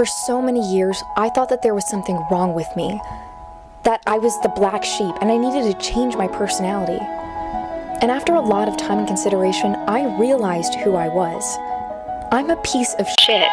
For so many years, I thought that there was something wrong with me. That I was the black sheep and I needed to change my personality. And after a lot of time and consideration, I realized who I was. I'm a piece of shit.